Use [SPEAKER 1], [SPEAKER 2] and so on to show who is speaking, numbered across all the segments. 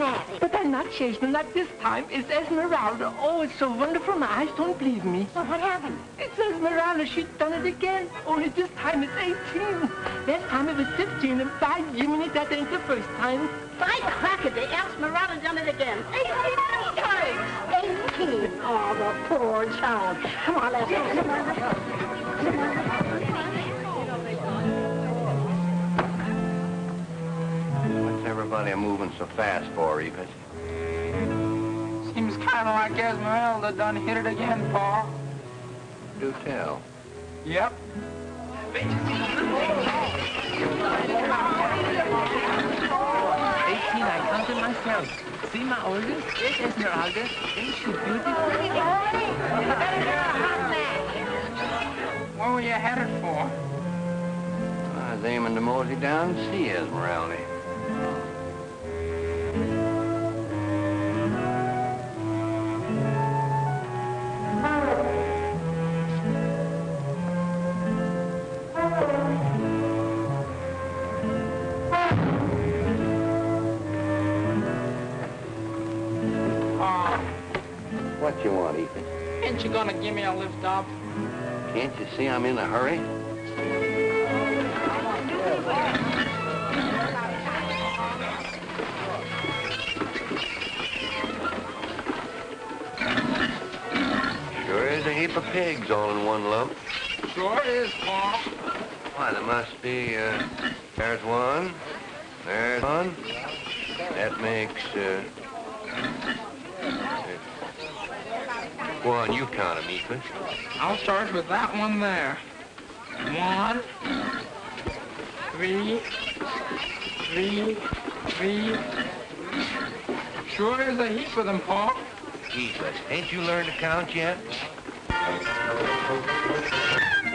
[SPEAKER 1] snazzy.
[SPEAKER 2] But I'm not chasing not this time. It's Esmeralda. Oh, it's so wonderful. My eyes don't believe me.
[SPEAKER 1] Well, what happened?
[SPEAKER 2] It's Esmeralda. She's done it again. Only this time it's 18. Last time it was 15. And by Jiminy, that ain't the first time.
[SPEAKER 1] By crackaday, Esmeralda done it again. 18 times. 18. Oh, the poor child. Come on, let's go.
[SPEAKER 3] everybody are moving so fast for, Evie?
[SPEAKER 4] Seems kind of like Esmeralda done hit it again, Paul.
[SPEAKER 3] Do tell.
[SPEAKER 4] Yep.
[SPEAKER 2] Eighteen, I counted myself. See my oldest? There's Esmeralda. Ain't she beautiful?
[SPEAKER 4] Where were you headed for?
[SPEAKER 3] I was aiming to mosey down and see Esmeralda.
[SPEAKER 4] Oh,
[SPEAKER 3] What you want, Ethan?
[SPEAKER 4] ain't you gonna give me a lift up?
[SPEAKER 3] Can't you see I'm in a hurry? Sure is heap of pigs all in one lump.
[SPEAKER 4] Sure is, Paul.
[SPEAKER 3] Why, there must be, uh, there's one, there's one. That makes, uh... Go on, you count 'em, Ethan.
[SPEAKER 4] I'll start with that one there. One, three, three, three. Sure is a heap of them, Paul.
[SPEAKER 3] Jesus, ain't you learned to count yet?
[SPEAKER 5] Thank
[SPEAKER 3] you.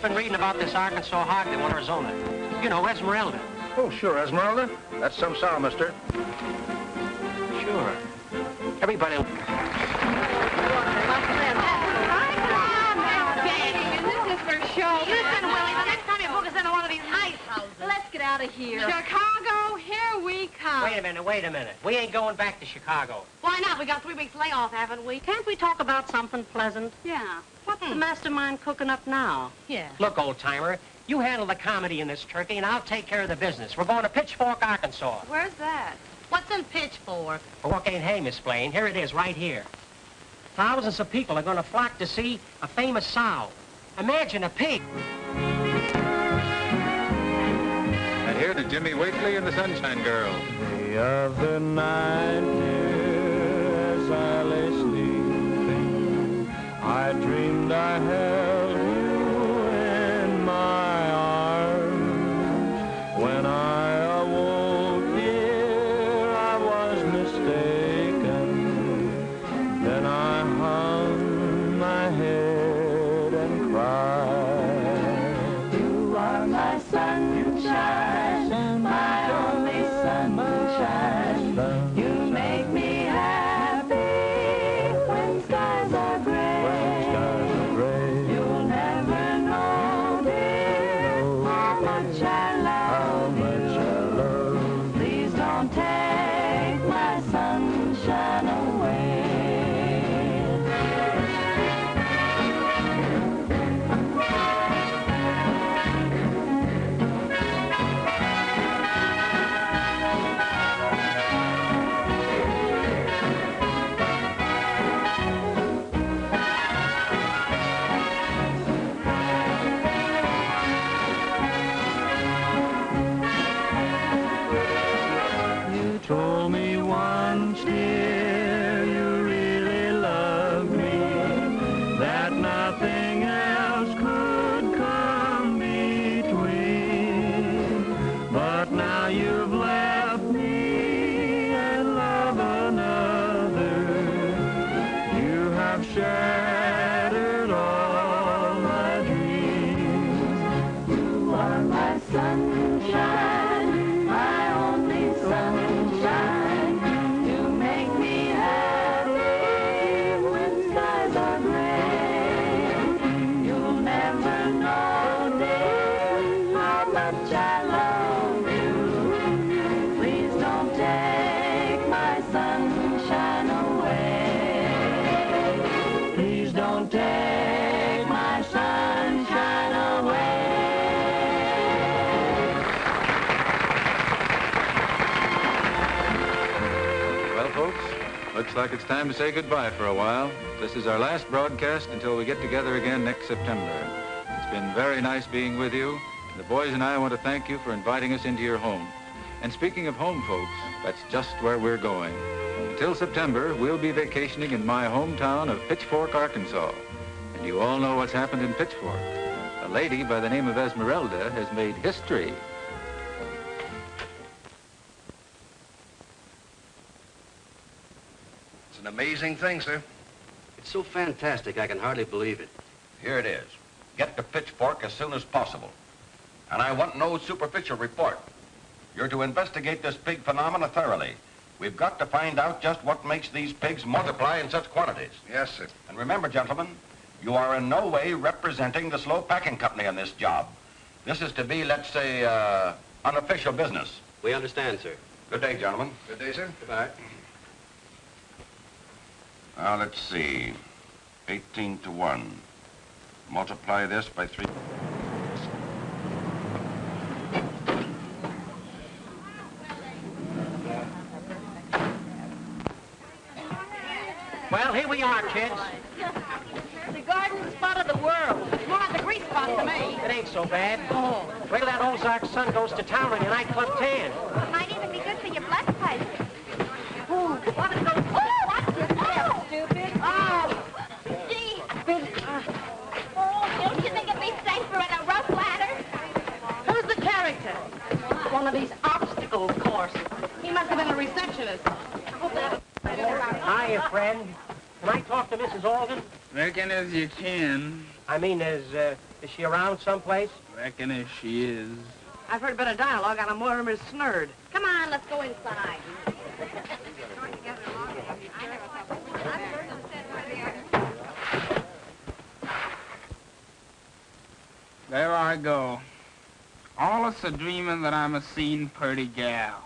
[SPEAKER 5] Just been reading about this Arkansas hog they want Arizona. You know, Esmeralda.
[SPEAKER 6] Oh, sure, Esmeralda. That's some sow, mister.
[SPEAKER 5] Sure. Everybody...
[SPEAKER 7] This is for show. Listen, Willie, the next time you book us into one of these ice houses. Let's get out of here. Chicago, here we come.
[SPEAKER 5] Wait a minute, wait a minute. We ain't going back to Chicago.
[SPEAKER 7] Why not? We got three weeks layoff, haven't we?
[SPEAKER 8] Can't we talk about something pleasant?
[SPEAKER 7] Yeah.
[SPEAKER 8] What's the mastermind cooking up now?
[SPEAKER 7] Yeah.
[SPEAKER 5] Look, old-timer, you handle the comedy in this turkey, and I'll take care of the business. We're going to Pitchfork, Arkansas.
[SPEAKER 7] Where's that? What's in Pitchfork?
[SPEAKER 5] Fork ain't hay, Miss Blaine. Here it is, right here. Thousands of people are going to flock to see a famous sow. Imagine a pig.
[SPEAKER 9] And here to Jimmy Wakely and the Sunshine Girl.
[SPEAKER 10] The other night, dear, as I lay sleeping, I dreamed I held how
[SPEAKER 9] time to say goodbye for a while. This is our last broadcast until we get together again next September. It's been very nice being with you. The boys and I want to thank you for inviting us into your home. And speaking of home, folks, that's just where we're going. Until September, we'll be vacationing in my hometown of Pitchfork, Arkansas. And you all know what's happened in Pitchfork. A lady by the name of Esmeralda has made history.
[SPEAKER 3] An amazing thing, sir.
[SPEAKER 11] It's so fantastic, I can hardly believe it.
[SPEAKER 12] Here it is. Get to Pitchfork as soon as possible. And I want no superficial report. You're to investigate this pig phenomena thoroughly. We've got to find out just what makes these pigs multiply in such quantities.
[SPEAKER 3] Yes, sir.
[SPEAKER 12] And remember, gentlemen, you are in no way representing the slow packing company on this job. This is to be, let's say, uh, unofficial business.
[SPEAKER 11] We understand, sir.
[SPEAKER 12] Good day, gentlemen.
[SPEAKER 3] Good day, sir.
[SPEAKER 11] Goodbye.
[SPEAKER 12] Now, let's see. 18 to 1. Multiply this by 3.
[SPEAKER 5] Well, here we are, kids.
[SPEAKER 13] The garden spot of the world.
[SPEAKER 8] More like the grease spot to me.
[SPEAKER 5] It ain't so bad. Oh. Wait till that Ozark sun goes to town on your nightclub tan.
[SPEAKER 8] Might even be good for your blood pressure.
[SPEAKER 13] Ooh, what is those?
[SPEAKER 8] Oh, what's this? Oh, stupid.
[SPEAKER 13] Oh,
[SPEAKER 8] Gee.
[SPEAKER 13] uh,
[SPEAKER 8] Oh, don't you think it'd be safer in a rope ladder?
[SPEAKER 13] who's the character? One of these obstacle courses.
[SPEAKER 8] He must have been a receptionist.
[SPEAKER 5] Hiya, friend. Can I talk to Mrs. Alden?
[SPEAKER 2] Reckon as you can.
[SPEAKER 5] I mean, is, uh, is she around someplace?
[SPEAKER 2] Reckon as she is.
[SPEAKER 13] I've heard a bit of dialogue on a Mortimer Snerd.
[SPEAKER 8] Come on, let's go inside.
[SPEAKER 2] There I go. Allus a dreaming that I'm a seen purty gal.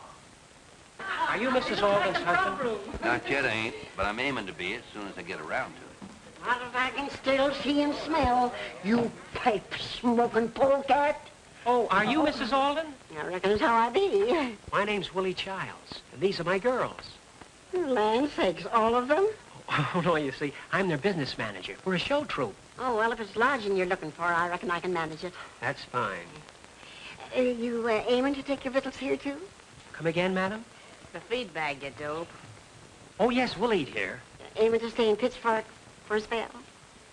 [SPEAKER 5] Are you Mrs. Alden's husband?
[SPEAKER 3] Not yet, I ain't, but I'm aiming to be as soon as I get around to it.
[SPEAKER 13] Not if I can still see and smell, you pipe-smoking polecat.
[SPEAKER 5] Oh, are you Mrs. Alden?
[SPEAKER 13] I reckon that's how I be.
[SPEAKER 5] My name's Willie Childs, and these are my girls.
[SPEAKER 13] Land sakes, all of them?
[SPEAKER 5] Oh, no, you see, I'm their business manager. We're a show troupe.
[SPEAKER 13] Oh, well, if it's lodging you're looking for, I reckon I can manage it.
[SPEAKER 5] That's fine.
[SPEAKER 13] Uh, you uh, aiming to take your victuals here, too?
[SPEAKER 5] Come again, madam?
[SPEAKER 13] The feed bag, you dope.
[SPEAKER 5] Oh, yes, we'll eat here.
[SPEAKER 13] Aiming to stay in Pittsburgh for a spell?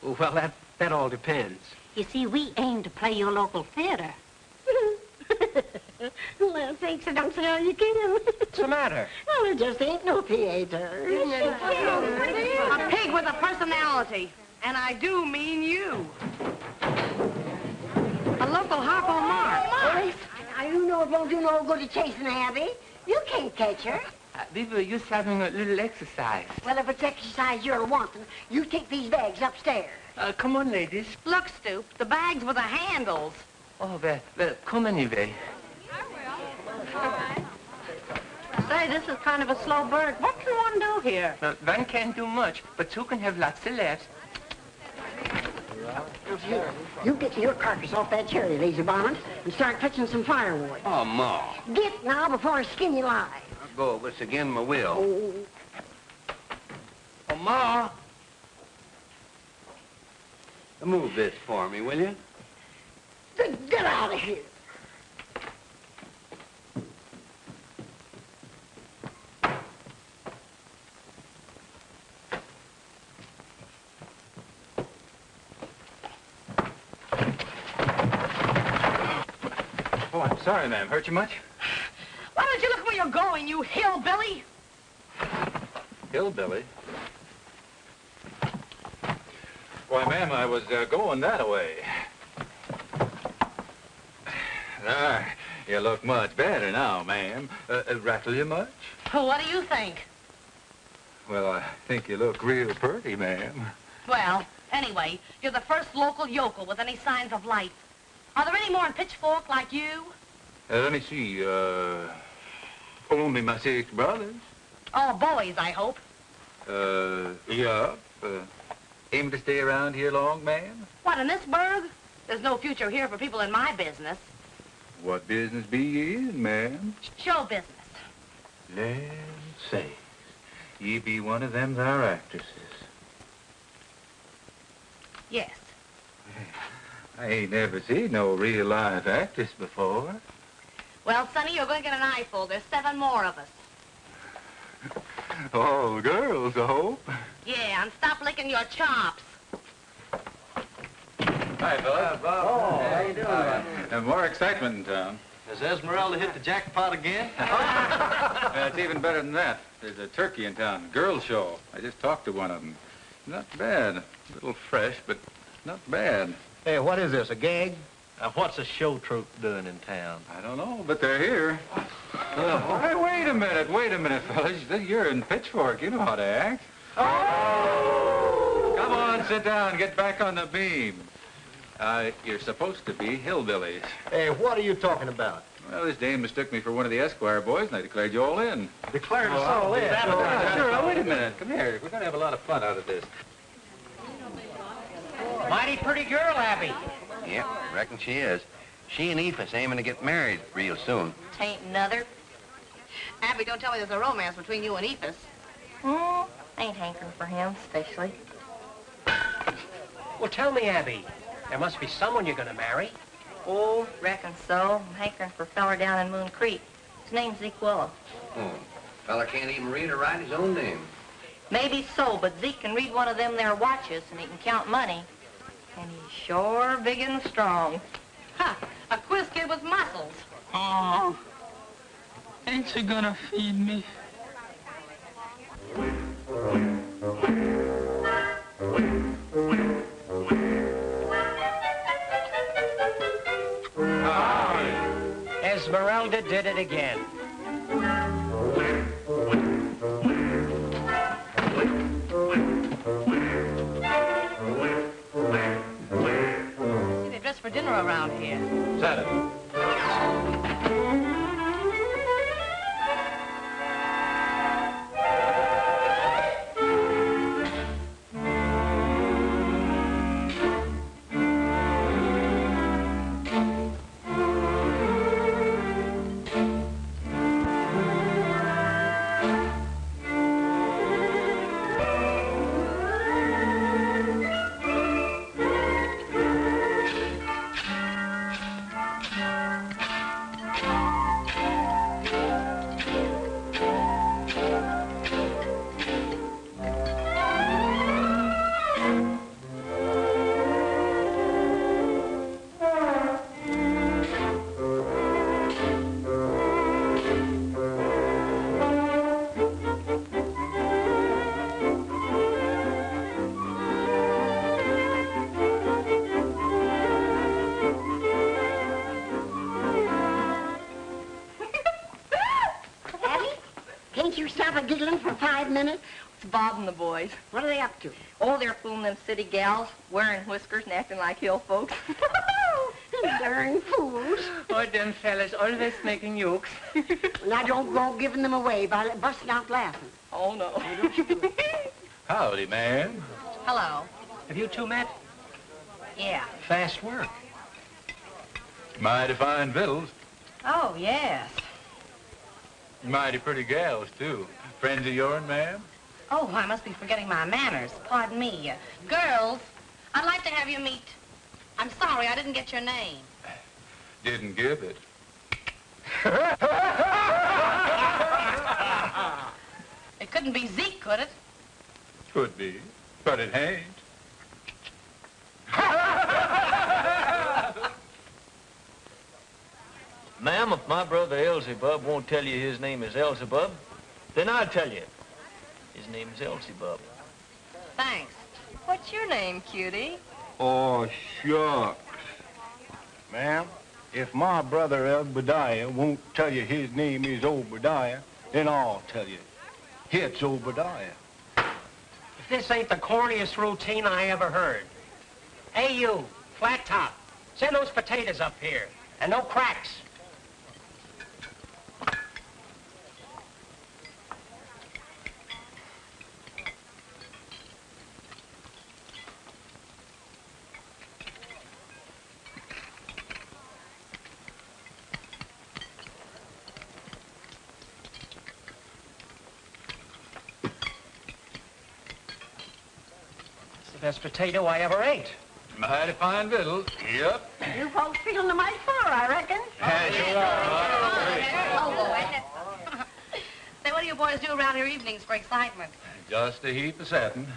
[SPEAKER 5] Well, that, that all depends.
[SPEAKER 13] You see, we aim to play your local theater. Land thanks, I don't see how you can.
[SPEAKER 5] What's the matter?
[SPEAKER 13] Well, there just ain't no theater.
[SPEAKER 8] A pig with a personality. And I do mean you. A local Harpo Mark.
[SPEAKER 13] Boys, I, you know it won't do no good to chasing Abby. You can't catch her.
[SPEAKER 2] Uh, we were just having a little exercise.
[SPEAKER 13] Well, if it's exercise you're wanting, you take these bags upstairs.
[SPEAKER 2] Uh, come on, ladies.
[SPEAKER 8] Look, Stoop, the bags with the handles.
[SPEAKER 2] Oh, well, well, come anyway.
[SPEAKER 13] Say, this is kind of a slow burn. What can one do here?
[SPEAKER 2] Well, one can't do much, but two can have lots of laughs.
[SPEAKER 13] Here, you get your carcass off that cherry, lazy bonnet, and start fetching some firewood.
[SPEAKER 3] Oh, Ma.
[SPEAKER 13] Get now before I skin you alive.
[SPEAKER 3] I'll go over this again, my will.
[SPEAKER 13] Oh,
[SPEAKER 2] Oh, Ma.
[SPEAKER 3] Move this for me, will you?
[SPEAKER 13] get out of here.
[SPEAKER 9] Sorry, ma'am. Hurt you much?
[SPEAKER 8] Why don't you look where you're going, you hillbilly?
[SPEAKER 9] Hillbilly? Why, ma'am, I was uh, going that way. There. You look much better now, ma'am. Uh, uh, rattle you much?
[SPEAKER 8] Well, what do you think?
[SPEAKER 9] Well, I think you look real pretty, ma'am.
[SPEAKER 8] Well, anyway, you're the first local yokel with any signs of life. Are there any more in Pitchfork like you?
[SPEAKER 9] Uh, let me see. Uh, only my six brothers.
[SPEAKER 8] All boys, I hope.
[SPEAKER 9] Uh, yeah. Uh, aim to stay around here long, ma'am?
[SPEAKER 8] What, in this burg? There's no future here for people in my business.
[SPEAKER 9] What business be you in, ma'am?
[SPEAKER 8] Show business.
[SPEAKER 9] Land say, ye be one of them there actresses.
[SPEAKER 8] Yes.
[SPEAKER 9] I ain't never seen no real live actress before.
[SPEAKER 8] Well, Sonny, you're going to get an eyeful. There's seven more of us.
[SPEAKER 9] All girls, I hope.
[SPEAKER 8] Yeah, and stop licking your chops.
[SPEAKER 9] Hi, fellas.
[SPEAKER 6] Oh, how you doing, man?
[SPEAKER 9] And more excitement in town.
[SPEAKER 6] Has Esmeralda hit the jackpot again?
[SPEAKER 9] Uh, it's even better than that. There's a turkey in town, girl show. I just talked to one of them. Not bad. A little fresh, but not bad.
[SPEAKER 6] Hey, what is this, a gag? Uh, what's a show troupe doing in town?
[SPEAKER 9] I don't know, but they're here. Hey, wait a minute, wait a minute, fellas. You're in Pitchfork. You know how to act. Oh! Come on, sit down. Get back on the beam. Uh, you're supposed to be hillbillies.
[SPEAKER 6] Hey, what are you talking about?
[SPEAKER 9] Well, this dame mistook me for one of the Esquire boys, and I declared you all in.
[SPEAKER 6] Declared us all in.
[SPEAKER 9] Uh, sure, now, wait a minute. Come here. We're going to have a lot of fun out of this.
[SPEAKER 5] Mighty pretty girl, Abby.
[SPEAKER 3] Yep, reckon she is. She and Ephus aiming to get married real soon.
[SPEAKER 8] Tain't another. Abby, don't tell me there's a romance between you and Ephus.
[SPEAKER 14] Hmm, ain't hankering for him, especially.
[SPEAKER 5] Well, tell me, Abby. There must be someone you're going to marry.
[SPEAKER 14] Oh, reckon so. I'm hankering for a feller down in Moon Creek. His name's Zeke Willow.
[SPEAKER 3] Oh, Feller can't even read or write his own name.
[SPEAKER 14] Maybe so, but Zeke can read one of them there watches and he can count money. And he's sure big and strong.
[SPEAKER 8] Ha! A quiz kid with muscles.
[SPEAKER 4] Oh, ain't you gonna feed me?
[SPEAKER 5] Esmeralda did it again.
[SPEAKER 8] Around here.
[SPEAKER 9] Saturday.
[SPEAKER 13] For five minutes?
[SPEAKER 14] It's Bob and the boys.
[SPEAKER 13] What are they up to?
[SPEAKER 14] Oh, they're fooling them city gals, wearing whiskers and acting like hill folks.
[SPEAKER 13] Darn fools.
[SPEAKER 2] Oh, them fellas always making jokes.
[SPEAKER 13] Now don't go giving them away by busting out laughing.
[SPEAKER 14] oh, no.
[SPEAKER 9] Howdy, ma'am.
[SPEAKER 8] Hello.
[SPEAKER 5] Have you two met?
[SPEAKER 14] Yeah.
[SPEAKER 5] Fast work.
[SPEAKER 9] Mighty fine victuals.
[SPEAKER 14] Oh, yes.
[SPEAKER 9] Mighty pretty gals, too. Friends of yourn, ma'am?
[SPEAKER 8] Oh, I must be forgetting my manners. Pardon me. Uh, girls, I'd like to have you meet... I'm sorry, I didn't get your name.
[SPEAKER 9] Didn't give it.
[SPEAKER 8] It couldn't be Zeke, could it?
[SPEAKER 9] Could be, but it ain't.
[SPEAKER 6] Ma'am, if my brother Elzebub won't tell you his name is Elzebub, then I'll tell you. His name is Elzebub.
[SPEAKER 8] Thanks.
[SPEAKER 7] What's your name, cutie?
[SPEAKER 15] Oh, shucks. Ma'am, if my brother Obadiah won't tell you his name is Obadiah, then I'll tell you. It's Obadiah.
[SPEAKER 16] If this ain't the corniest routine I ever heard. Hey, you, flat top, send those potatoes up here. And no cracks. It's the best potato I ever ate.
[SPEAKER 9] Mighty fine victual. Yep.
[SPEAKER 13] You folks feeling the mighty full, I reckon.
[SPEAKER 8] Oh, boy. Say, what do you boys do around here evenings for excitement?
[SPEAKER 9] Just a heap of satin.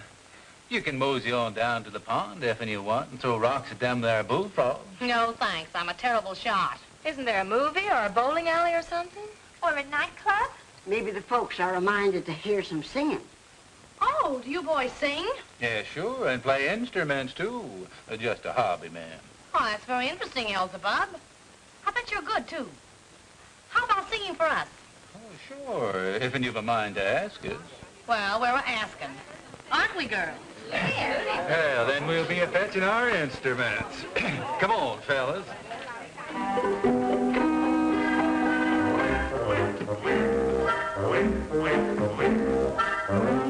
[SPEAKER 9] You can mosey on down to the pond if you want and throw rocks at them there bullfrogs.
[SPEAKER 8] No, thanks. I'm a terrible shot.
[SPEAKER 7] Isn't there a movie or a bowling alley or something?
[SPEAKER 13] Or a nightclub? Maybe the folks are reminded to hear some singing.
[SPEAKER 8] Oh, do you boys sing?
[SPEAKER 9] Yeah, sure, and play instruments too. Uh, Just a hobby, man.
[SPEAKER 8] Oh, that's very interesting, Elzebub. I bet you're good, too. How about singing for us?
[SPEAKER 9] Oh, sure, if you've a mind to ask us.
[SPEAKER 8] Well, we're asking. Aren't we, girls?
[SPEAKER 9] Yeah, then we'll be a fetching our instruments. Come on, fellas.
[SPEAKER 8] This is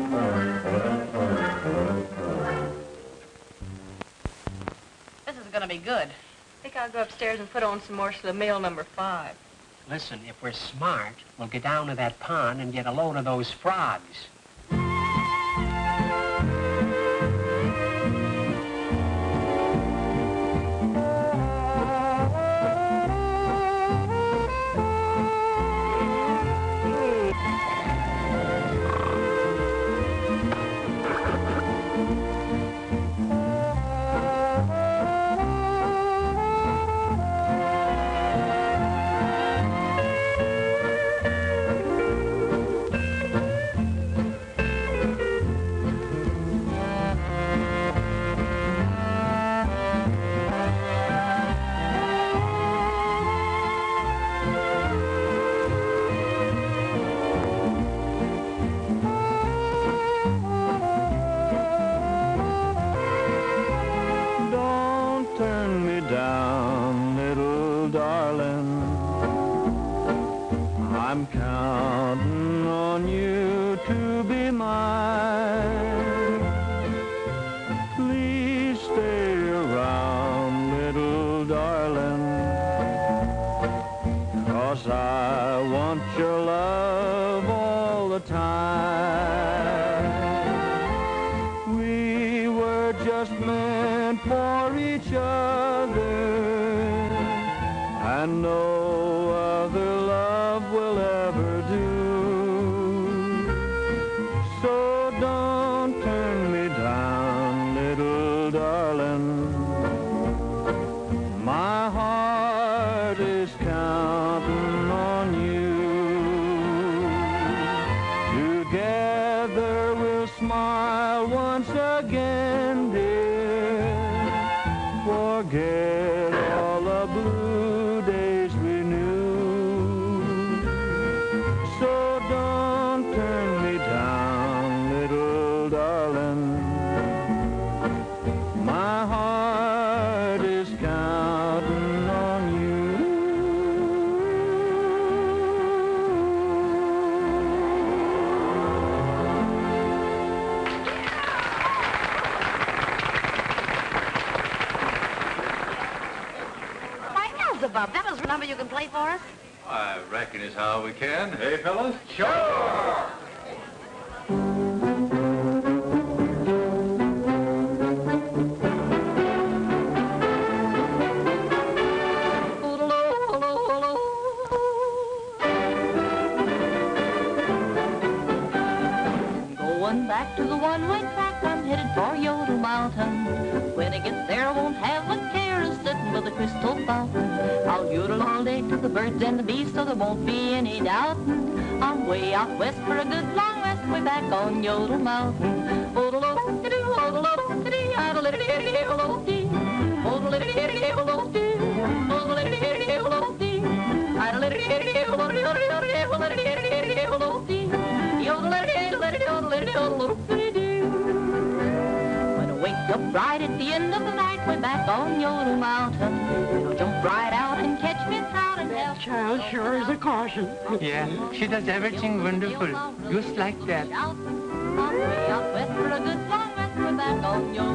[SPEAKER 8] going to be good.
[SPEAKER 7] I think I'll go upstairs and put on some more Schlemiel number five.
[SPEAKER 16] Listen, if we're smart, we'll get down to that pond and get a load of those frogs.
[SPEAKER 9] How we can. Hey, fellas? Sure!
[SPEAKER 14] Back to the one-way track, I'm headed for Yodel Mountain. When I get there, I won't have a care of sitting crystal fountain. Yodel all day to the birds and the bees, so there won't be any doubting. I'm way out west for a good long rest, way back on Yodel Mountain. When I wake up right at the end of the night, we're back on Yodel Mountain. We'll jump right out and catch me trout and that
[SPEAKER 1] child sure is a caution.
[SPEAKER 2] Yeah, she does everything wonderful, just like that.
[SPEAKER 14] Way out west for a good long rest, we're back on Yodel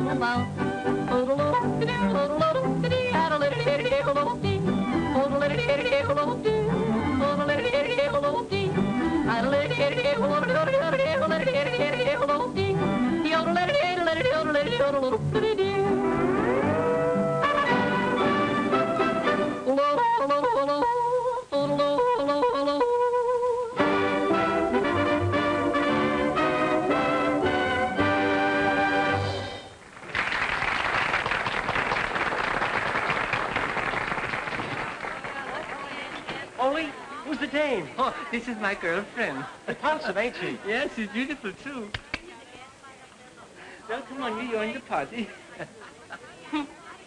[SPEAKER 5] who's the dame?
[SPEAKER 2] Oh, this is my girlfriend.
[SPEAKER 5] Repulsive, ain't she?
[SPEAKER 2] Yes, she's beautiful too. Well, come on, you join the party.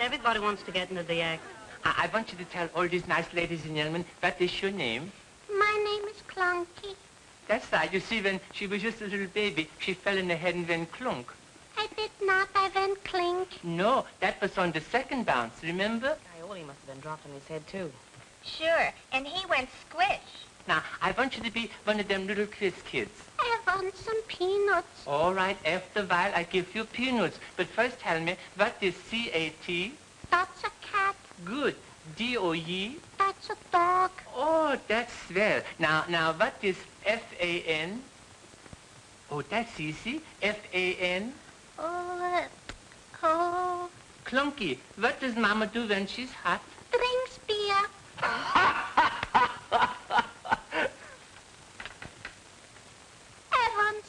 [SPEAKER 8] Everybody wants to get into the act.
[SPEAKER 2] I, I want you to tell all these nice ladies and gentlemen what is your name.
[SPEAKER 1] My name is Clunky.
[SPEAKER 2] That's right. You see, when she was just a little baby, she fell in the head and went clunk.
[SPEAKER 1] I did not. I went clink.
[SPEAKER 2] No, that was on the second bounce, remember?
[SPEAKER 8] Iole must have been dropped on his head, too.
[SPEAKER 17] Sure, and he went squish.
[SPEAKER 2] Now, I want you to be one of them little quiz kids.
[SPEAKER 1] I want some peanuts.
[SPEAKER 2] All right, after a while, I give you peanuts. But first tell me, what is C-A-T?
[SPEAKER 1] That's a cat.
[SPEAKER 2] Good. D-O-E?
[SPEAKER 1] That's a dog.
[SPEAKER 2] Oh, that's swell. Now, now, what is F-A-N? Oh, that's easy. F-A-N?
[SPEAKER 1] Oh, uh, oh,
[SPEAKER 2] Clunky. What does Mama do when she's hot?
[SPEAKER 1] drinks beer. I want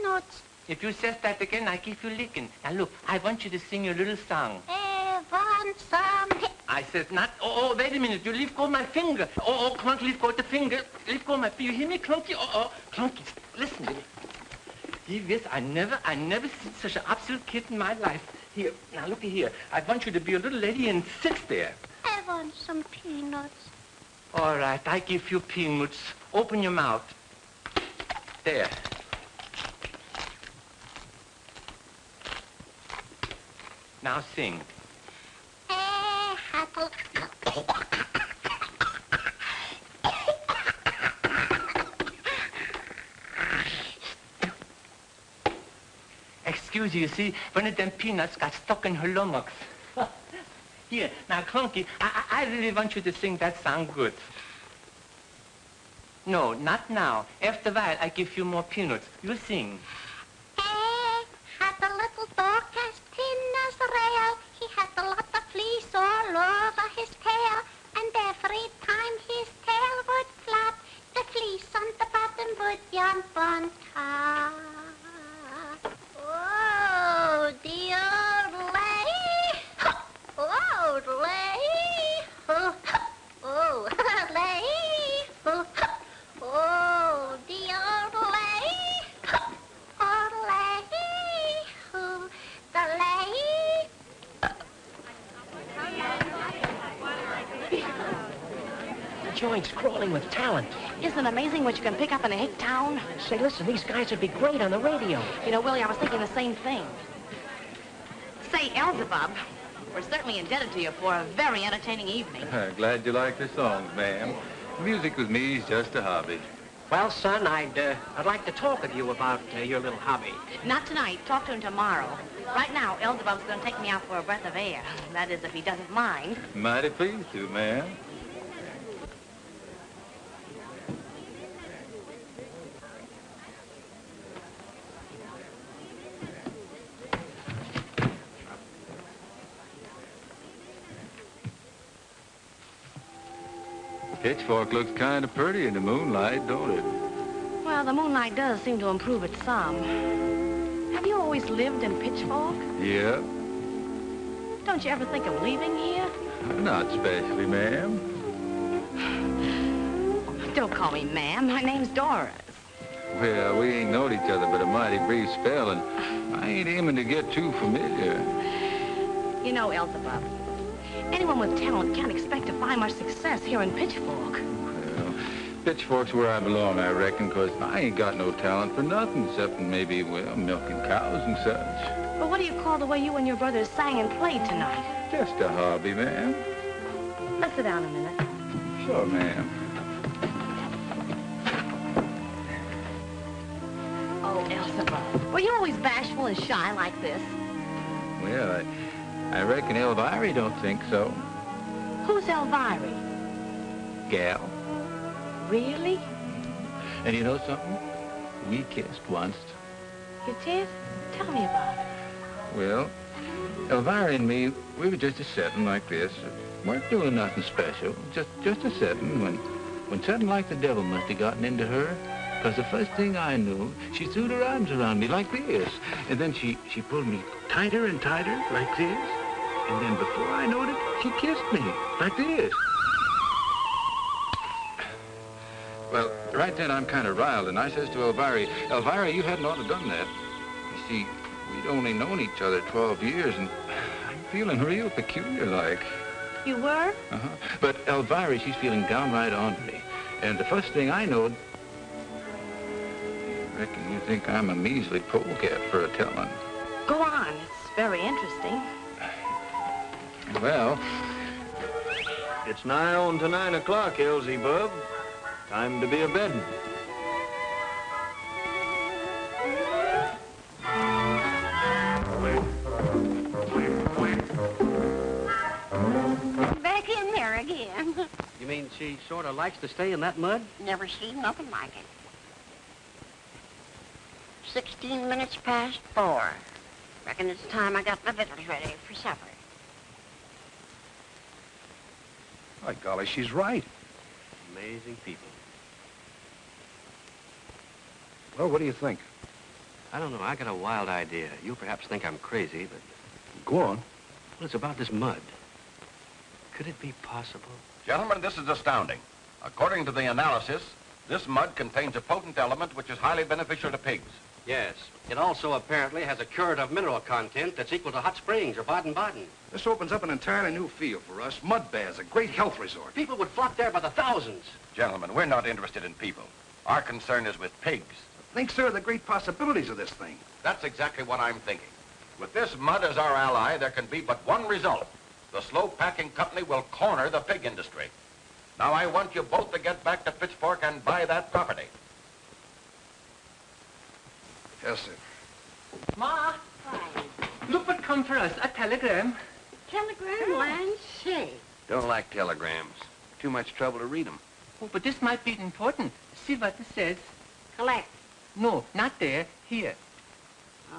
[SPEAKER 1] peanuts.
[SPEAKER 2] If you says that again, I give you licking. Now look, I want you to sing your little song.
[SPEAKER 1] I want some.
[SPEAKER 2] I said not. Oh, oh, wait a minute. You leave go my finger. Oh, oh, Clunky, leave go the finger. Leave go my. Finger. You hear me, Clunky? Oh, oh, Clunky, listen to me. See this? I never, I never seen such an absolute kid in my life. Here, now look here. I want you to be a little lady and sit there.
[SPEAKER 1] I want some peanuts.
[SPEAKER 2] All right, I give you peanuts. Open your mouth. There. Now sing. Excuse you, you see, one of them peanuts got stuck in her lummox. Here, now, Clunky, I, I I really want you to sing that song good. No, not now. After a while, I give you more peanuts. You sing.
[SPEAKER 1] Jump
[SPEAKER 8] Isn't it amazing what you can pick up in a hick town?
[SPEAKER 5] Say, listen, these guys would be great on the radio.
[SPEAKER 8] You know, Willie, I was thinking the same thing. Say, Elzebub, we're certainly indebted to you for a very entertaining evening.
[SPEAKER 9] Glad you like the songs, ma'am. Music with me is just a hobby.
[SPEAKER 5] Well, son, I'd, uh, I'd like to talk with you about uh, your little hobby.
[SPEAKER 8] Not tonight. Talk to him tomorrow. Right now, Elzebub's going to take me out for a breath of air. That is, if he doesn't mind.
[SPEAKER 9] Mighty pleased to, ma'am. Pitchfork looks kind of pretty in the moonlight, don't it?
[SPEAKER 8] Well, the moonlight does seem to improve it some. Have you always lived in Pitchfork?
[SPEAKER 9] Yeah,
[SPEAKER 8] Don't you ever think of leaving here?
[SPEAKER 9] not especially, ma'am.
[SPEAKER 8] Don't call me ma'am. My name's Doris.
[SPEAKER 9] Well, we ain't known each other but a mighty brief spell, and I ain't aiming to get too familiar.
[SPEAKER 8] You know, Elzebub, anyone with talent can't expect to find much success here in Pitchfork.
[SPEAKER 9] Well, Pitchfork's where I belong, I reckon, 'cause I ain't got no talent for nothing except maybe, well, milking cows and such.
[SPEAKER 8] But what do you call the way you and your brothers sang and played tonight?
[SPEAKER 9] Just a hobby, ma'am.
[SPEAKER 8] Let's sit down a minute.
[SPEAKER 9] Sure, ma'am.
[SPEAKER 8] Oh, Elzebub, were you always bashful and shy like this?
[SPEAKER 9] Well, I, I reckon Elvira don't think so.
[SPEAKER 8] Who's Elvira?
[SPEAKER 9] Gal.
[SPEAKER 8] Really?
[SPEAKER 9] And you know something? We kissed once.
[SPEAKER 8] You did? Tell me about it.
[SPEAKER 9] Well, Elvira and me, we were just a setting like this. weren't doing nothing special, just just a setting when, when something like the devil must have gotten into her. Because the first thing I knew, she threw her arms around me like this. And then she, she pulled me tighter and tighter like this. And then before I knowed it, she kissed me like this. Well, right then I'm kind of riled, and I says to Elvira, Elvira, you hadn't ought to done that. You see, we'd only known each other 12 years, and I'm feeling real peculiar like.
[SPEAKER 8] You were?
[SPEAKER 9] Uh-huh. But Elvira, she's feeling downright ornery. And the first thing I knowed, reckon you think I'm a measly polecat for a telling.
[SPEAKER 8] Go on. It's very interesting.
[SPEAKER 9] Well,
[SPEAKER 18] It's nigh on to nine o'clock, Elzebub. Time to be a bedding.
[SPEAKER 1] Back in there again.
[SPEAKER 11] You mean she sort of likes to stay in that mud?
[SPEAKER 1] Never seen nothing like it. Sixteen minutes past four. Reckon it's time I got my victuals ready for supper.
[SPEAKER 18] By golly, she's right.
[SPEAKER 11] Amazing people.
[SPEAKER 18] Well, what do you think?
[SPEAKER 11] I don't know. I got a wild idea. You perhaps think I'm crazy, but...
[SPEAKER 18] Go on.
[SPEAKER 11] Well, it's about this mud. Could it be possible?
[SPEAKER 12] Gentlemen, this is astounding. According to the analysis, this mud contains a potent element which is highly beneficial to pigs.
[SPEAKER 11] Yes. It also apparently has a curative mineral content that's equal to hot springs or Baden-Baden.
[SPEAKER 19] This opens up an entirely new field for us. Mud baths, a great health resort.
[SPEAKER 11] People would flock there by the thousands.
[SPEAKER 12] Gentlemen, we're not interested in people. Our concern is with pigs.
[SPEAKER 19] Think, sir, of the great possibilities of this thing.
[SPEAKER 12] That's exactly what I'm thinking. With this mud as our ally, there can be but one result. The slow packing company will corner the pig industry. Now, I want you both to get back to Pitchfork and buy that property.
[SPEAKER 19] Yes, sir.
[SPEAKER 2] Ma, look what come for us, a telegram.
[SPEAKER 1] Telegram land say.
[SPEAKER 3] Don't like telegrams. Too much trouble to read them.
[SPEAKER 2] Oh, but this might be important. See what it says.
[SPEAKER 1] Collect.
[SPEAKER 2] No, not there, here.
[SPEAKER 1] Oh.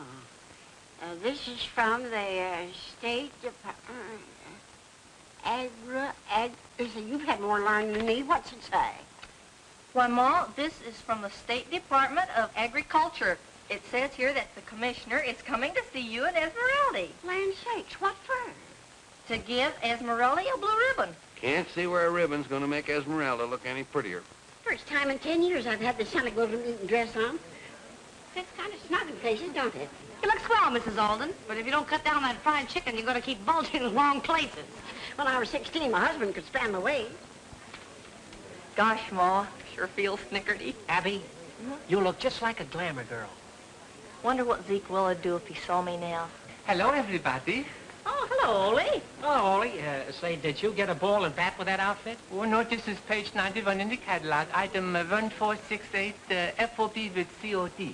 [SPEAKER 1] Uh, this is from the uh, State Department. Agra, ag, listen, you've had more learning than me. What's it say?
[SPEAKER 14] Why, Ma, this is from the State Department of Agriculture. It says here that the commissioner is coming to see you in Esmeralda.
[SPEAKER 1] Land sakes, what for?
[SPEAKER 14] To give Esmeralda a blue ribbon.
[SPEAKER 3] Can't see where a ribbon's gonna make Esmeralda look any prettier.
[SPEAKER 1] First time in ten years I've had the Santa Golden Eaton dress on. It's kind of snug in places, don't it?
[SPEAKER 8] You look swell, Mrs. Alden, but if you don't cut down that fried chicken, you're going to keep bulging in the wrong places.
[SPEAKER 1] When I was 16, my husband could span the weight.
[SPEAKER 14] Gosh, Ma, sure feels snickerty.
[SPEAKER 5] Abby, mm-hmm. you look just like a glamour girl.
[SPEAKER 14] Wonder what Zeke Will'd do if he saw me now.
[SPEAKER 2] Hello, everybody.
[SPEAKER 8] Oh, hello, Ole.
[SPEAKER 5] Oh, Ollie, uh, say, did you get a ball and bat with that outfit?
[SPEAKER 2] Oh, no, this is page 91 in the catalog, item uh, 1468, uh, FOB with COD.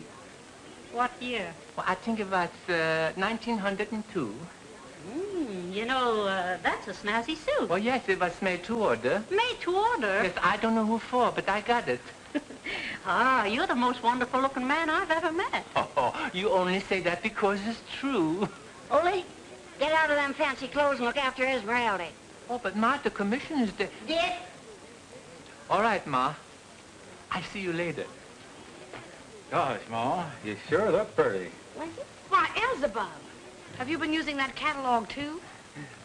[SPEAKER 8] What year?
[SPEAKER 2] Well, I think it was uh, 1902.
[SPEAKER 8] Mm, you know, uh, that's a snazzy suit.
[SPEAKER 2] Well, yes, it was made to order.
[SPEAKER 8] Made to order?
[SPEAKER 2] Yes, I don't know who for, but I got it.
[SPEAKER 8] Ah, you're the most wonderful-looking man I've ever met.
[SPEAKER 2] Oh, you only say that because it's true.
[SPEAKER 1] Ole, get out of them fancy clothes and look after Esmeralda.
[SPEAKER 2] Oh, but Ma, the commissioner's there.
[SPEAKER 1] Dick?
[SPEAKER 2] All right, Ma. I see you later.
[SPEAKER 9] Gosh, Ma, you sure look pretty.
[SPEAKER 8] Why, Elzebub, have you been using that catalog, too?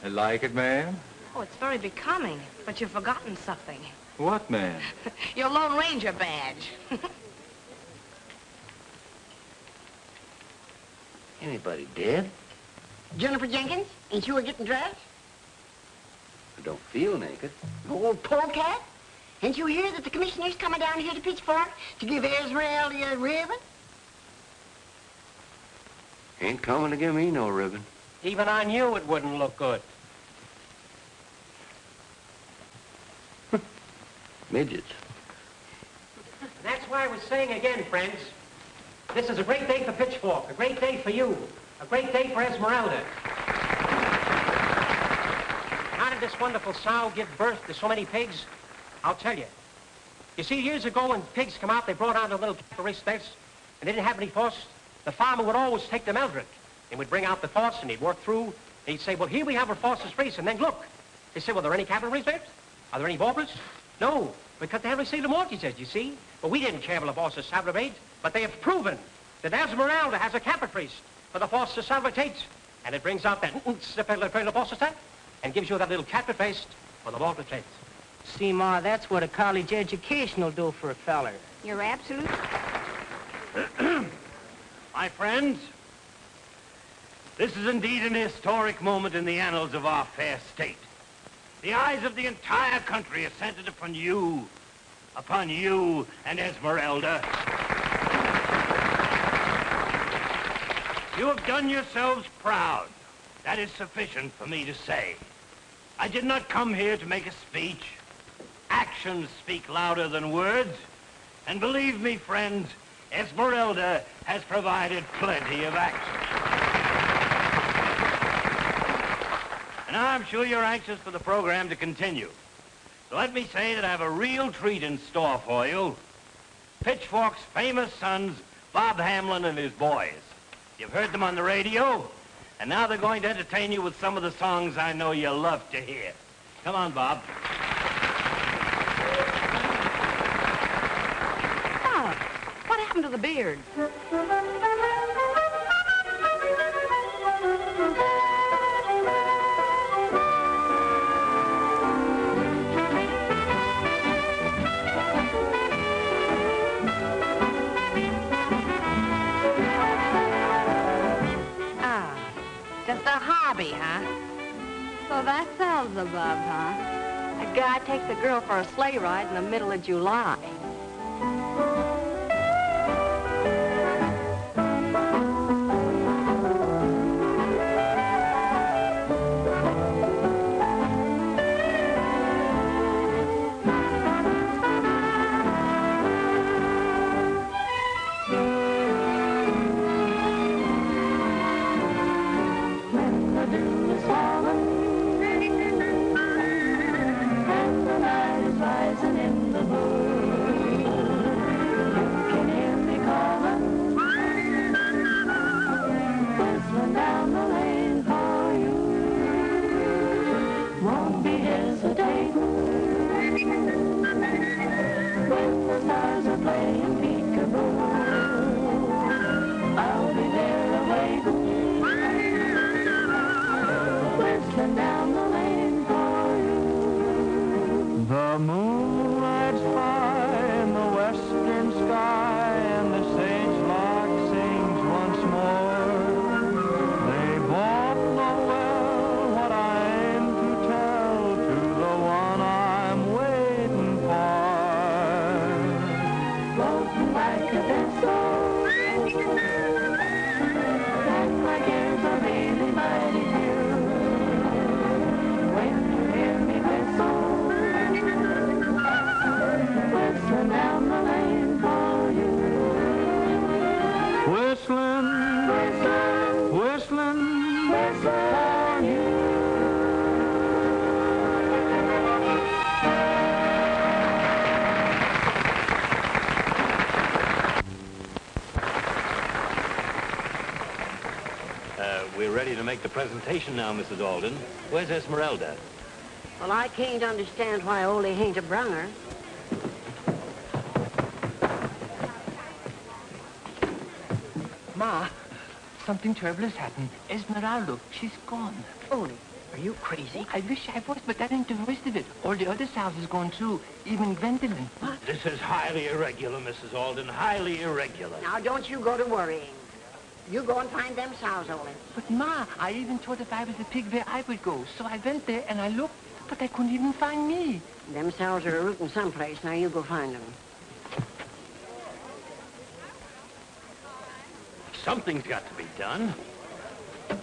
[SPEAKER 9] I like it, ma'am.
[SPEAKER 8] Oh, it's very becoming, but you've forgotten something.
[SPEAKER 9] What, man?
[SPEAKER 8] Your Lone Ranger badge.
[SPEAKER 3] Anybody dead?
[SPEAKER 13] Jennifer Jenkins, ain't you a getting dressed?
[SPEAKER 3] I don't feel naked.
[SPEAKER 13] Old polecat? Ain't you hear that the commissioner's coming down here to Pitchfork to give Esmeralda a uh, ribbon?
[SPEAKER 3] Ain't coming to give me no ribbon.
[SPEAKER 5] Even on you, it wouldn't look good.
[SPEAKER 3] Midgets.
[SPEAKER 5] That's why I was saying again, friends, this is a great day for Pitchfork, a great day for you, a great day for Esmeralda. How did this wonderful sow give birth to so many pigs? I'll tell you. You see, years ago when pigs come out, they brought out a little race and they didn't have any force. The farmer would always take the Meldrick. He would bring out the force and he'd work through. And he'd say, well, here we have our forces race, and then look. He said, well, are there any cavalry there? Are there any baubles? No, because they haven't seen the mortgages, you see. But we didn't care for the forces salvate, but they have proven that Esmeralda has a caprice for the forces salvate. And it brings out that bosses that and gives you that little caprice for the mortgage rates.
[SPEAKER 20] See, Ma, that's what a college education will do for a feller.
[SPEAKER 8] You're absolute.
[SPEAKER 21] My friends, this is indeed an historic moment in the annals of our fair state. The eyes of the entire country are centered upon you, upon you and Esmeralda. You have done yourselves proud. That is sufficient for me to say. I did not come here to make a speech. Actions speak louder than words. And believe me, friends, Esmeralda has provided plenty of action. And I'm sure you're anxious for the program to continue. So let me say that I have a real treat in store for you. Pitchfork's famous sons, Bob Hamlin and his boys. You've heard them on the radio, and now they're going to entertain you with some of the songs I know you love to hear. Come on, Bob.
[SPEAKER 10] Oh, what happened to the beard? Huh?
[SPEAKER 8] So that's above, huh?
[SPEAKER 10] A guy takes a girl for a sleigh ride in the middle of July.
[SPEAKER 21] Presentation now, Mrs. Alden. Where's Esmeralda?
[SPEAKER 13] Well, I can't understand why Ole ain't a brung her.
[SPEAKER 2] Ma, something terrible has happened. Esmeralda, she's gone.
[SPEAKER 13] Ole, are you crazy?
[SPEAKER 2] I wish I was, but that ain't the worst of it. All the other sows is gone too, even Gwendolyn.
[SPEAKER 21] This is highly irregular, Mrs. Alden, highly irregular.
[SPEAKER 13] Now, don't you go to worrying. You go and find them sows, Ole.
[SPEAKER 2] But Ma, I even thought if I was a pig where I would go. So I went there and I looked, but they couldn't even find me.
[SPEAKER 13] Them sows are rooting someplace. Now you go find them.
[SPEAKER 21] Something's got to be done. You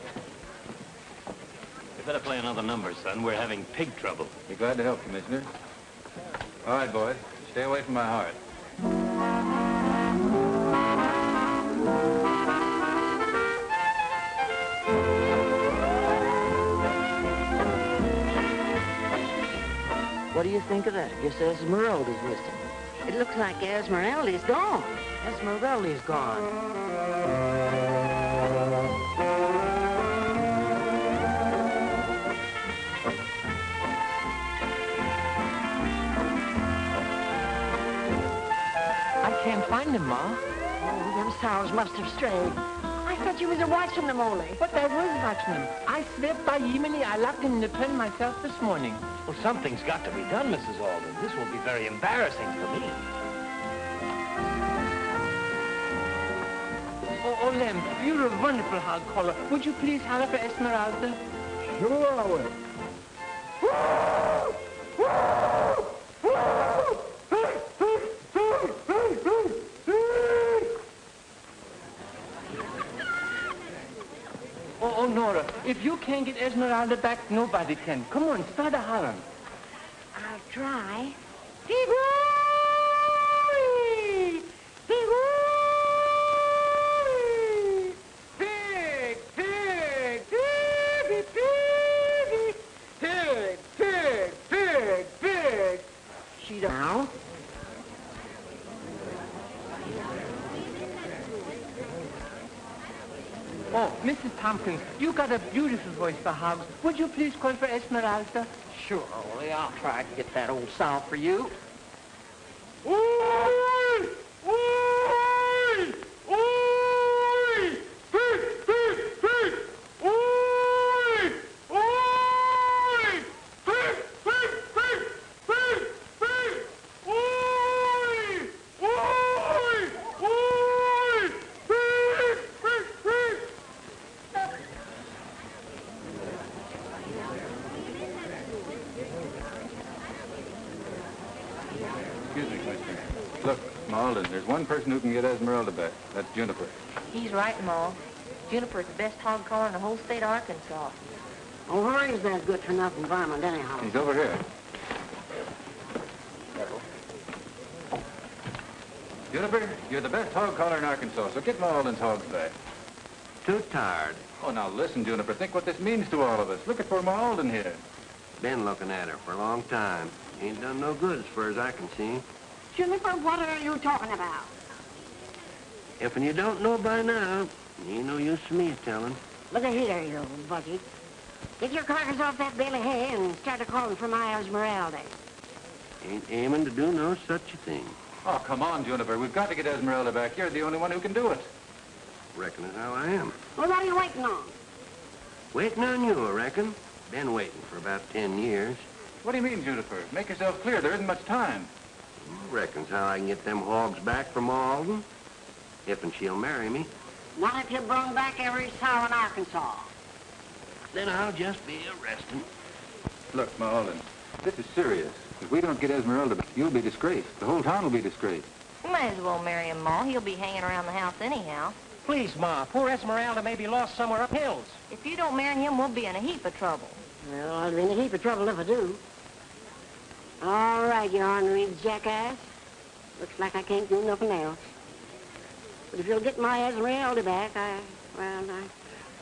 [SPEAKER 21] better play another number, son. We're having pig trouble.
[SPEAKER 9] Be glad to help, Commissioner. All right, boys. Stay away from my heart.
[SPEAKER 13] What do you think of that? Guess Esmeralda's missing. It looks like Esmeralda's gone.
[SPEAKER 22] Esmeralda's gone.
[SPEAKER 2] I can't find them, Ma.
[SPEAKER 13] Oh, them sows must have strayed. I thought you was a-watching them, Ole.
[SPEAKER 2] But I was watching them. I swept by Yemeni. I locked them in the pen myself this morning.
[SPEAKER 21] Well, something's got to be done, Mrs. Alden. This will be very embarrassing for me.
[SPEAKER 2] Oh, oh, Lem, you're a wonderful hog caller. Would you please holler for Esmeralda?
[SPEAKER 18] Sure I will.
[SPEAKER 2] Oh, oh, Nora, if you can't get Esmeralda back, nobody can. Come on, start a hollering.
[SPEAKER 13] I'll try.
[SPEAKER 2] Piggy! Piggy! Pig! Pig! Piggy! Piggy! Pig! Pig! Pig! Pig!
[SPEAKER 13] She now.
[SPEAKER 2] Oh, Mrs. Tompkins, you've got a beautiful voice for hogs. Would you please call for Esmeralda?
[SPEAKER 22] Sure, Ole. I'll try to get that old sow for you.
[SPEAKER 9] Excuse me, Commissioner. Look, Ma Alden, there's one person who can get Esmeralda back. That's Juniper.
[SPEAKER 14] He's right, Ma. Juniper's the best hog caller in the whole state of Arkansas.
[SPEAKER 13] Oh, where is that good-for-nothing varmint, anyhow?
[SPEAKER 9] He's over here. Juniper, you're the best hog caller in Arkansas, so get Ma Alden's hogs back.
[SPEAKER 3] Too tired.
[SPEAKER 9] Oh, now listen, Juniper. Think what this means to all of us. Look at poor Ma Alden here.
[SPEAKER 3] Been looking at her for a long time. Ain't done no good as far as I can see.
[SPEAKER 13] Juniper, what are you talking about?
[SPEAKER 3] If you don't know by now, ain't no use to me telling.
[SPEAKER 13] Look at here, you old buggy. Get your carcass off that bale of hay and start a-calling for my Esmeralda.
[SPEAKER 3] Ain't aiming to do no such a thing.
[SPEAKER 9] Oh, come on, Juniper. We've got to get Esmeralda back. You're the only one who can do it.
[SPEAKER 3] Reckon as how I am.
[SPEAKER 13] Well, what are you waiting on?
[SPEAKER 3] Waiting on you, I reckon. Been waiting for about ten years.
[SPEAKER 9] What do you mean, Juniper? Make yourself clear. There isn't much time.
[SPEAKER 3] Reckons how I can get them hogs back from Alden. If and she'll marry me.
[SPEAKER 13] Not if you brung back every sow in Arkansas.
[SPEAKER 3] Then I'll just be arresting.
[SPEAKER 9] Look, Ma Alden, this is serious. If we don't get Esmeralda back, you'll be disgraced. The whole town will be disgraced.
[SPEAKER 14] You might as well marry him, Ma. He'll be hanging around the house anyhow.
[SPEAKER 5] Please, Ma. Poor Esmeralda may be lost somewhere up hills.
[SPEAKER 14] If you don't marry him, we'll be in a heap of trouble.
[SPEAKER 13] Well, I'll be in a heap of trouble if I do. All right, you ornery jackass. Looks like I can't do nothing else. But if you'll get my Esmeralda back, I, well, I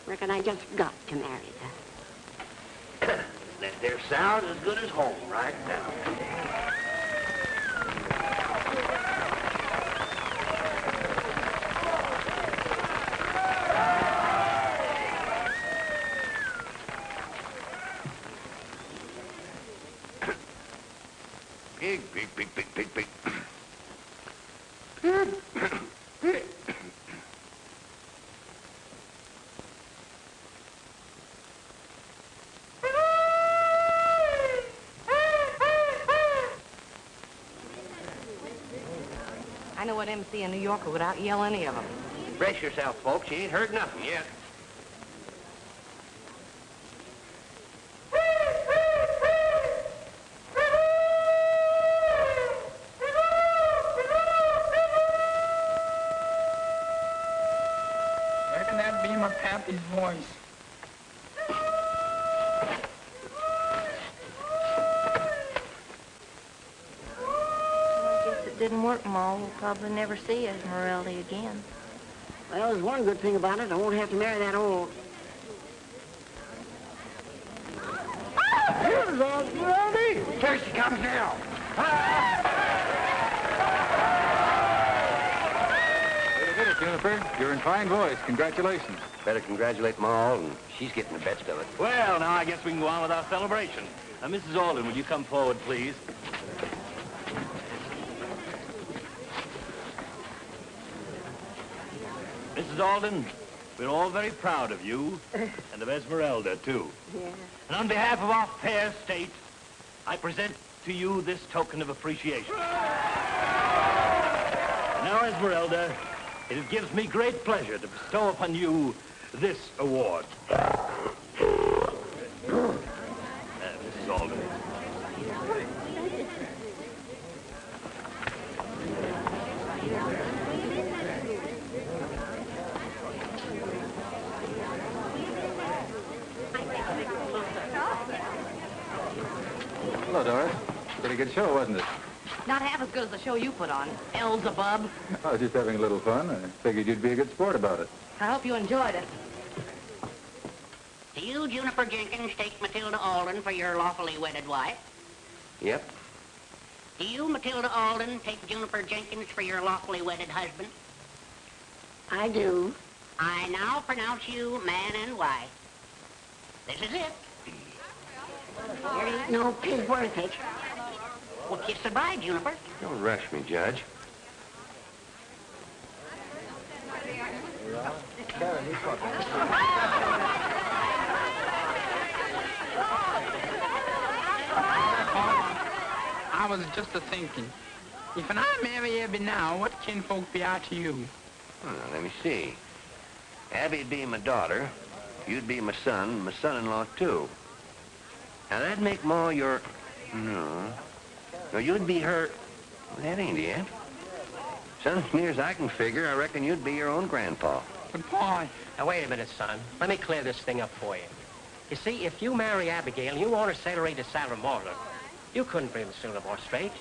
[SPEAKER 13] reckon I just got to marry her.
[SPEAKER 3] That there sound as good as home right now.
[SPEAKER 8] What MC in New York would without yelling any of them.
[SPEAKER 11] Brace yourself, folks. You ain't heard nothing yet.
[SPEAKER 14] Probably never see Esmeralda again.
[SPEAKER 13] Well, there's one good thing about it. I won't have to marry that old...
[SPEAKER 18] Here's Osvaldi!
[SPEAKER 11] Here she comes now.
[SPEAKER 9] You did it, Juniper. You're in fine voice. Congratulations.
[SPEAKER 11] Better congratulate Ma Alden. She's getting the best of it.
[SPEAKER 21] Well, now I guess we can go on with our celebration. Uh, now, Mrs. Alden, would you come forward, please? Alden, we're all very proud of you, and of Esmeralda, too.
[SPEAKER 13] Yeah.
[SPEAKER 21] And on behalf of our fair state, I present to you this token of appreciation. And Now, Esmeralda, it gives me great pleasure to bestow upon you this award.
[SPEAKER 9] Pretty good show, wasn't it?
[SPEAKER 8] Not half as good as the show you put on, Elzebub.
[SPEAKER 9] I was just having a little fun. I figured you'd be a good sport about it.
[SPEAKER 8] I hope you enjoyed it.
[SPEAKER 1] Do you, Juniper Jenkins, take Matilda Alden for your lawfully wedded wife?
[SPEAKER 11] Yep.
[SPEAKER 1] Do you, Matilda Alden, take Juniper Jenkins for your lawfully wedded husband?
[SPEAKER 13] I do.
[SPEAKER 1] I now pronounce you man and wife. This is it.
[SPEAKER 13] There ain't no pig worth it.
[SPEAKER 1] Well, kiss the bride, Juniper.
[SPEAKER 11] Don't rush me, Judge.
[SPEAKER 4] I was just a thinking. If an I marry Abby now, what kinfolk be I to you?
[SPEAKER 11] Well, let me see. Abby'd be my daughter. You'd be my son, my son-in-law, too. Now, that'd make Ma your... No. No, you'd be her... Well, that ain't it. Son, as near as I can figure, I reckon you'd be your own grandpa.
[SPEAKER 4] But, Pa,
[SPEAKER 5] Now, wait a minute, son. Let me clear this thing up for you. You see, if you marry Abigail and you want her to Salamorla, you couldn't bring the Silvermore straight.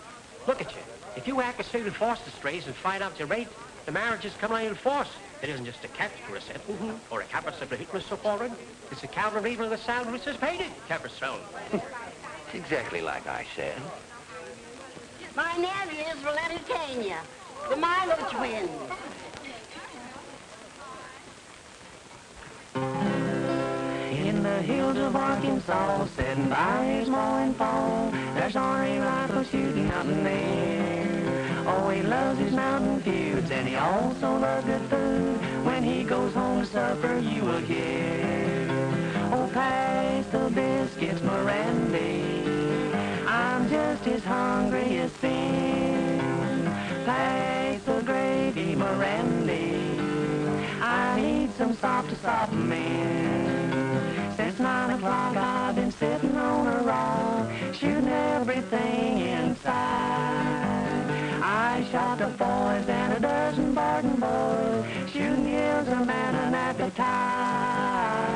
[SPEAKER 5] Look at you. If you act as Stephen Foster strays and find out your rate, the marriage is coming out in force. It isn't just a catch for a sentence mm-hmm. or a capus of the hitler so forward. It's a counter even of the salary which is paid it. Capricel.
[SPEAKER 11] It's exactly like I said.
[SPEAKER 13] My nephews will entertain you. The Milo twins.
[SPEAKER 10] In the hills of Arkansas, sitting by his mowing fall, there's Arnie rifle shooting mountain there. Oh, he loves his mountain feuds, and he also loves good food. When he goes home to supper, you will hear. Oh, pass the biscuits, Mirandy. Just as hungry as sin. Pass the gravy, Mirandy. I need some salt to soften me. Since nine o'clock I've been sitting on a rock, shooting everything inside. I shot the boys and a dozen Barton boys, shooting a man an appetite.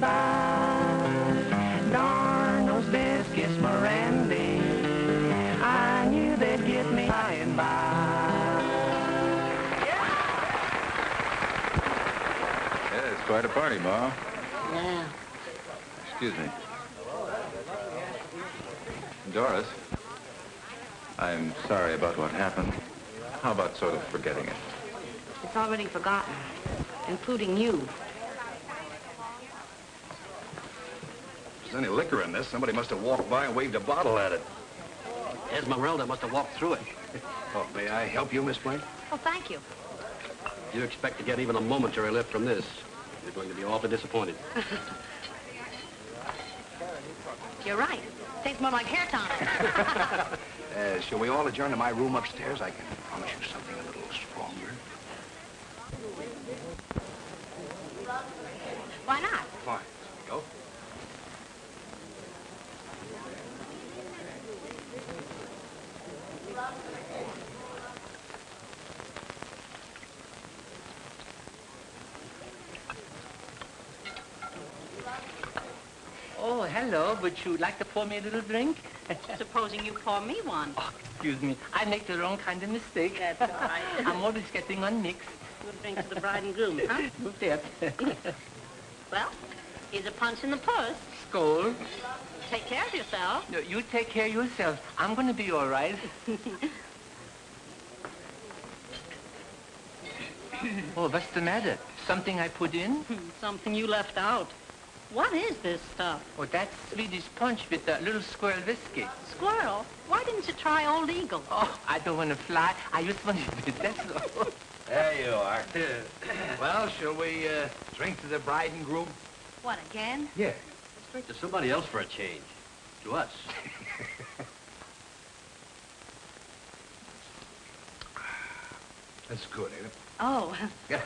[SPEAKER 10] Kiss me. Darn those biscuits, Mirandy. I knew they'd get me by and by.
[SPEAKER 9] Yeah, it's quite a party, Ma.
[SPEAKER 13] Yeah.
[SPEAKER 9] Excuse me. Doris, I'm sorry about what happened. How about sort of forgetting it?
[SPEAKER 8] It's already forgotten, including you.
[SPEAKER 19] If there's any liquor in this, somebody must have walked by and waved a bottle at it.
[SPEAKER 11] Esmeralda must have walked through it.
[SPEAKER 19] Oh, may I help you, Miss Flint?
[SPEAKER 8] Oh, thank you.
[SPEAKER 11] If you expect to get even a momentary lift from this, you're going to be awfully disappointed.
[SPEAKER 8] You're right. Tastes more like hair tonic.
[SPEAKER 19] Uh, shall we all adjourn to my room upstairs? I can promise you something a little stronger.
[SPEAKER 8] Why not?
[SPEAKER 19] Fine. Go.
[SPEAKER 2] Oh, hello. Would you like to pour me a little drink?
[SPEAKER 8] Supposing you pour me one.
[SPEAKER 2] Oh, excuse me. I make the wrong kind of mistake.
[SPEAKER 8] That's all right.
[SPEAKER 2] I'm always getting on mixed.
[SPEAKER 8] We'll drink to the bride and groom, huh?
[SPEAKER 2] You bet.
[SPEAKER 8] Well, here's a punch in the purse.
[SPEAKER 2] Skull.
[SPEAKER 8] Take care of yourself.
[SPEAKER 2] No, you take care of yourself. I'm going to be all right. oh, what's the matter? Something I put in?
[SPEAKER 8] Hmm, something you left out. What is this stuff?
[SPEAKER 2] Oh, that's Swedish punch with a little squirrel whiskey.
[SPEAKER 8] Squirrel? Why didn't you try Old Eagle?
[SPEAKER 2] Oh, I don't want to fly. I just want to that's all.
[SPEAKER 19] There you are. well, shall we uh, drink to the bride and groom?
[SPEAKER 8] What, again?
[SPEAKER 19] Yeah.
[SPEAKER 11] Let's drink to somebody else for a change. To us.
[SPEAKER 19] That's good, ain't it?
[SPEAKER 8] Oh,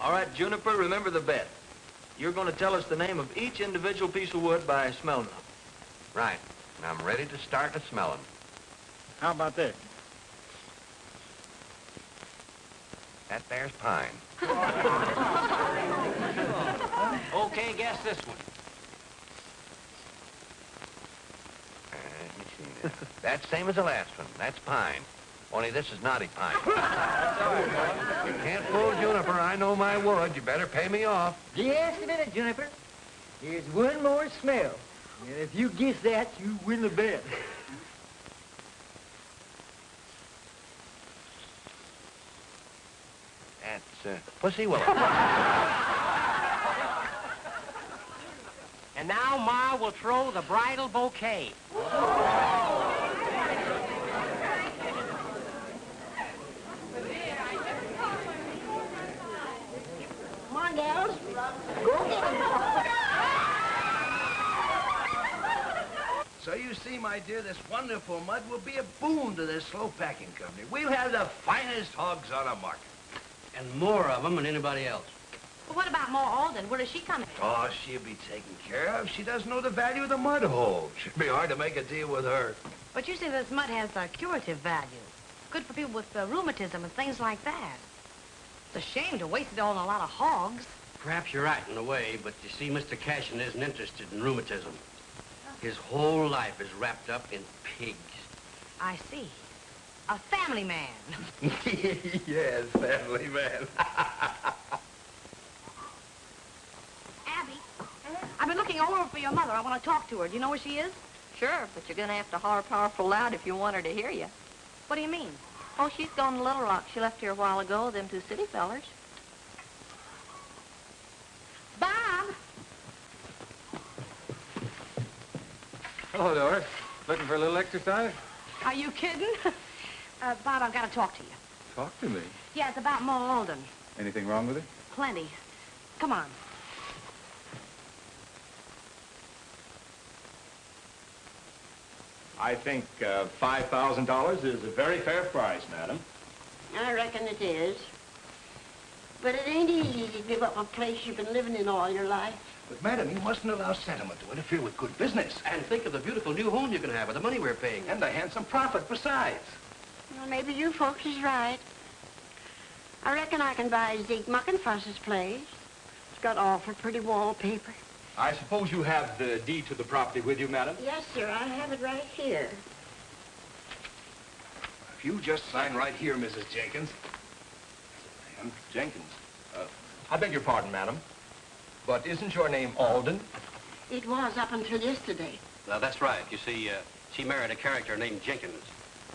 [SPEAKER 11] All right, Juniper, remember the bet. You're going to tell us the name of each individual piece of wood by smelling them.
[SPEAKER 3] Right. And I'm ready to start a smelling.
[SPEAKER 23] How about this?
[SPEAKER 3] That there's pine.
[SPEAKER 21] Okay, guess this one.
[SPEAKER 3] Uh, let me see now. That's same as the last one. That's pine. Only this is knotty pine. you can't fool Juniper. I know my wood. You better pay me off.
[SPEAKER 10] Just a minute, Juniper. Here's one more smell. And if you guess that, you win the bet.
[SPEAKER 3] That's uh, Pussy Willow.
[SPEAKER 5] And now Ma will throw the bridal bouquet.
[SPEAKER 13] On. Go get.
[SPEAKER 19] So you see, my dear, this wonderful mud will be a boon to this slow packing company. We'll have the finest hogs on the market.
[SPEAKER 11] And more of them than anybody else.
[SPEAKER 8] but what about Ma Alden? Where does she come in?
[SPEAKER 19] Oh, she'll be taken care of. She doesn't know the value of the mud hole. Should be hard to make a deal with her.
[SPEAKER 8] But you see this mud has a curative value. Good for people with uh, rheumatism and things like that. It's a shame to waste it all on a lot of hogs.
[SPEAKER 11] Perhaps you're right in a way, but you see, Mr. Cashin isn't interested in rheumatism. His whole life is wrapped up in pigs.
[SPEAKER 8] I see. A family man.
[SPEAKER 19] yes, family man.
[SPEAKER 8] Abby, I've been looking all over for your mother. I want to talk to her. Do you know where she is?
[SPEAKER 14] Sure, but you're gonna have to holler powerful loud if you want her to hear you.
[SPEAKER 8] What do you mean?
[SPEAKER 14] Oh, she's gone to Little Rock. She left here a while ago, them two city fellers.
[SPEAKER 8] Bob!
[SPEAKER 9] Hello, Doris. Looking for a little exercise?
[SPEAKER 8] Are you kidding? uh, Bob, I've got to talk to you.
[SPEAKER 9] Talk to me.
[SPEAKER 8] Yeah, it's about Ma Alden.
[SPEAKER 9] Anything wrong with it?
[SPEAKER 8] Plenty. Come on.
[SPEAKER 18] I think uh, $5,000 is a very fair price, madam.
[SPEAKER 13] I reckon it is. But it ain't easy to give up a place you've been living in all your life.
[SPEAKER 19] But, madam, you mustn't allow sentiment to interfere with good business.
[SPEAKER 11] And think of the beautiful new home you can have with the money we're paying.
[SPEAKER 19] And the handsome profit besides.
[SPEAKER 13] Well, maybe you folks is right. I reckon I can buy Zeke Muckenfuss's place. It's got awful pretty wallpaper.
[SPEAKER 18] I suppose you have the deed to the property with you, madam?
[SPEAKER 13] Yes, sir, I have it right here.
[SPEAKER 19] If you just sign right here, Mrs. Jenkins.
[SPEAKER 18] Ma'am, Jenkins. Uh, I beg your pardon, madam. But isn't your name Alden?
[SPEAKER 13] It was up until yesterday.
[SPEAKER 11] Now, that's right. You see, uh, she married a character named Jenkins.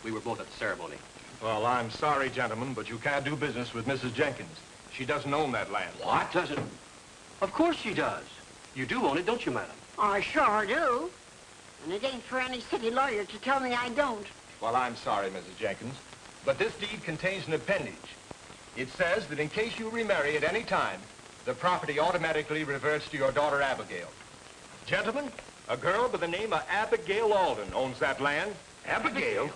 [SPEAKER 11] We were both at the ceremony.
[SPEAKER 18] Well, I'm sorry, gentlemen, but you can't do business with Mrs. Jenkins. She doesn't own that land.
[SPEAKER 11] What? Doesn't? Of course she does. You do own it, don't you, madam?
[SPEAKER 13] I sure do. And it ain't for any city lawyer to tell me I don't.
[SPEAKER 18] Well, I'm sorry, Mrs. Jenkins, but this deed contains an appendage. It says that in case you remarry at any time, the property automatically reverts to your daughter Abigail. Gentlemen, A girl by the name of Abigail Alden owns that land.
[SPEAKER 19] Abigail?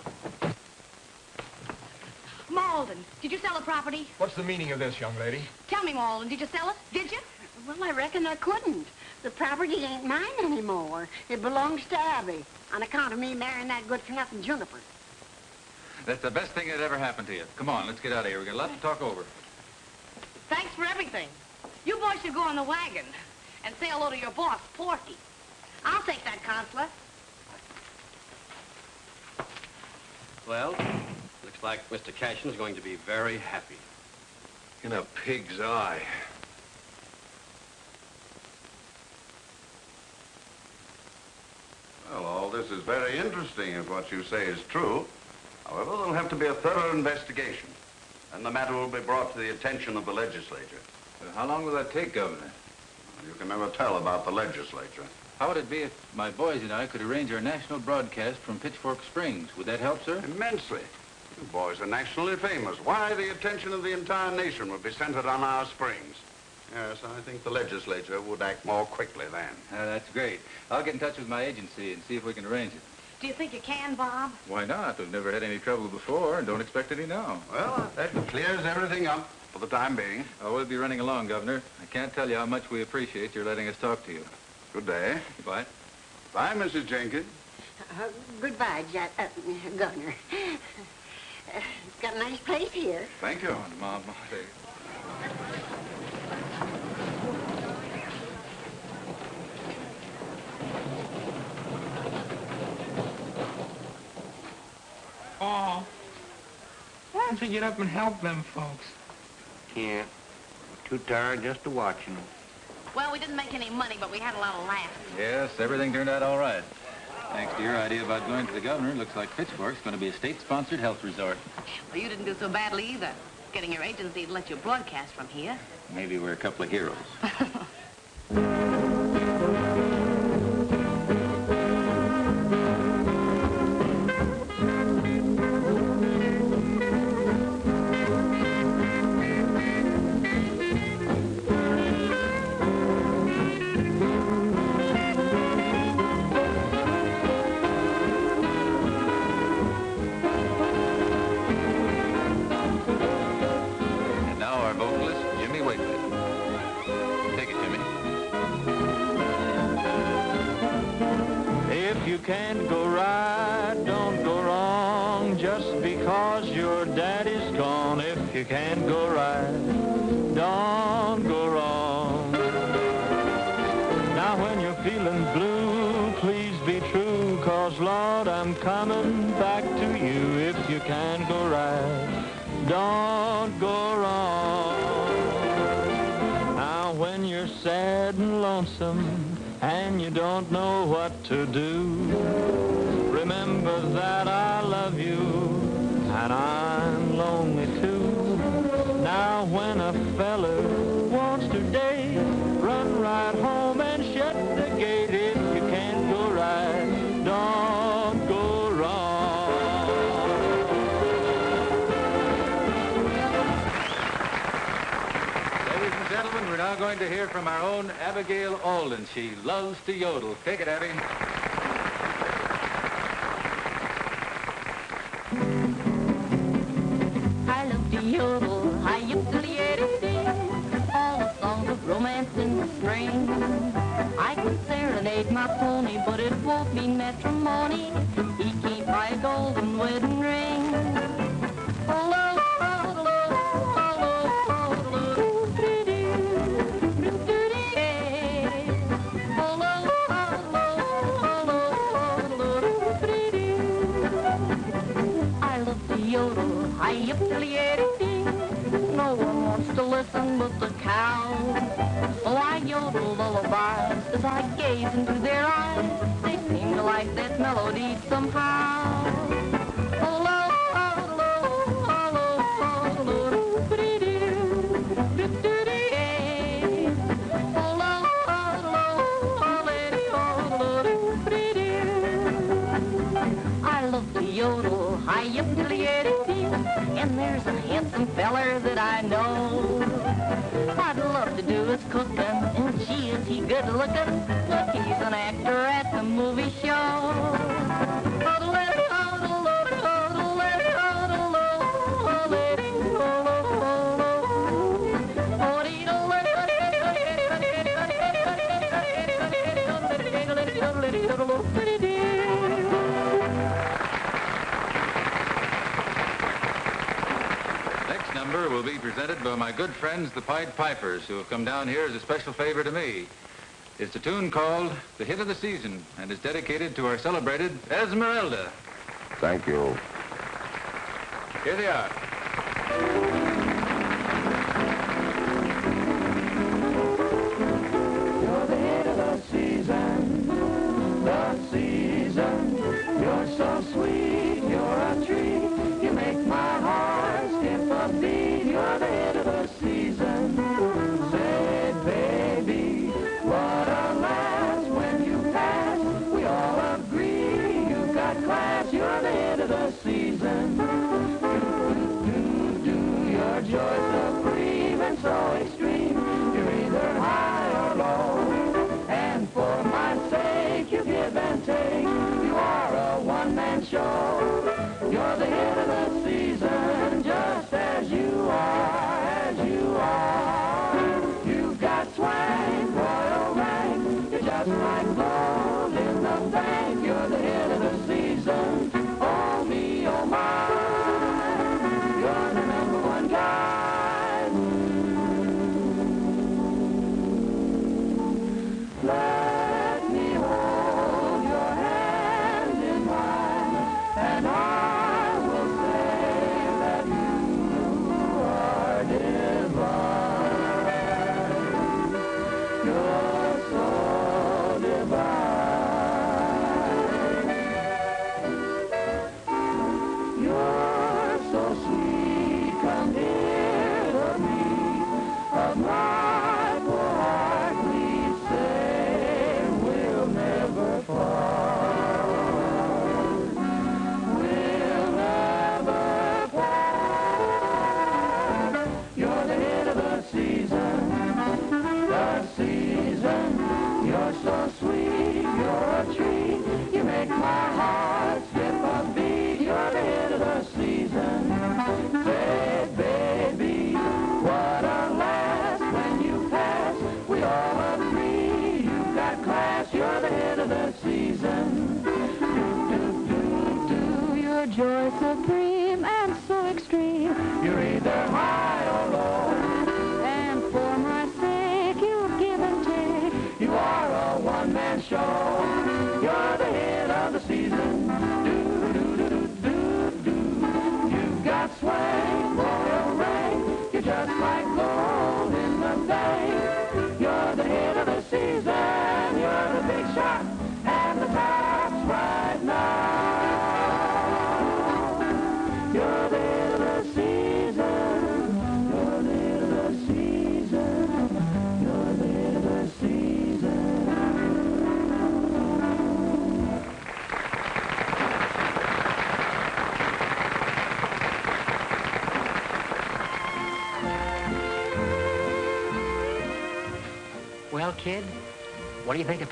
[SPEAKER 8] Malden, did you sell the property?
[SPEAKER 18] What's the meaning of this, young lady?
[SPEAKER 8] Tell me, Malden, did you sell it? Did you?
[SPEAKER 13] Well, I reckon I couldn't. The property ain't mine anymore. It belongs to Abby, on account of me marrying that good-for-nothing Juniper.
[SPEAKER 9] That's the best thing that ever happened to you. Come on, let's get out of here. we got a lot to talk over.
[SPEAKER 8] Thanks for everything. You boys should go on the wagon and say hello to your boss, Porky. I'll take that, Consular.
[SPEAKER 11] Well, looks like Mr. Cashin is going to be very happy.
[SPEAKER 19] In a pig's eye.
[SPEAKER 24] Well, all this is very interesting if what you say is true. However, there'll have to be a thorough investigation, and the matter will be brought to the attention of the legislature.
[SPEAKER 9] how long will that take, Governor?
[SPEAKER 24] You can never tell about the legislature.
[SPEAKER 9] How would it be if my boys and I could arrange our national broadcast from Pitchfork Springs? Would that help, sir?
[SPEAKER 24] Immensely. You boys are nationally famous. Why, the attention of the entire nation would be centered on our springs. Yes, I think the legislature would act more quickly then.
[SPEAKER 9] Uh, that's great. I'll get in touch with my agency and see if we can arrange it.
[SPEAKER 8] Do you think you can, Bob?
[SPEAKER 9] Why not? We've never had any trouble before and don't expect any now.
[SPEAKER 24] Well, that clears everything up for the time being.
[SPEAKER 9] Oh, we'll be running along, Governor. I can't tell you how much we appreciate your letting us talk to you.
[SPEAKER 24] Good day.
[SPEAKER 9] Goodbye.
[SPEAKER 24] Bye, Mrs. Jenkins.
[SPEAKER 13] Uh, goodbye, Ja- uh, Governor. Uh, it's got a nice place here.
[SPEAKER 24] Thank you.
[SPEAKER 9] Come on, Mom.
[SPEAKER 4] Oh, why don't you get up and help them folks?
[SPEAKER 3] Can't. Too tired just to watch them.
[SPEAKER 8] Well, we didn't make any money, but we had a lot of laughs.
[SPEAKER 9] Yes, everything turned out all right. Thanks to your idea about going to the governor, it looks like Pitchfork's going to be a state-sponsored health resort.
[SPEAKER 8] Well, you didn't do so badly either. Getting your agency to let you broadcast from here.
[SPEAKER 9] Maybe we're a couple of heroes.
[SPEAKER 16] feller wants to run right home and shut the gate. If you can't go right, don't go wrong.
[SPEAKER 9] Ladies and gentlemen, we're now going to hear from our own Abigail Alden. She loves to yodel. Take it, Abby.
[SPEAKER 14] Matrimony. He can't golden wedding ring. I love to yodel, I yip No one wants to listen but the cow. So I yodel lullabies as I gaze into their eyes. They like that melody somehow. I love to yodel, I yip and there's a handsome feller that I know. I'd love to do his cooking, and gee, is he good looking? Look, he's an actor at be
[SPEAKER 10] presented by my good friends, the Pied Pipers, who have come down here as a special favor to me. It's a tune called The Hit of the Season and is dedicated to our celebrated Esmeralda.
[SPEAKER 24] Thank you.
[SPEAKER 10] Here they are.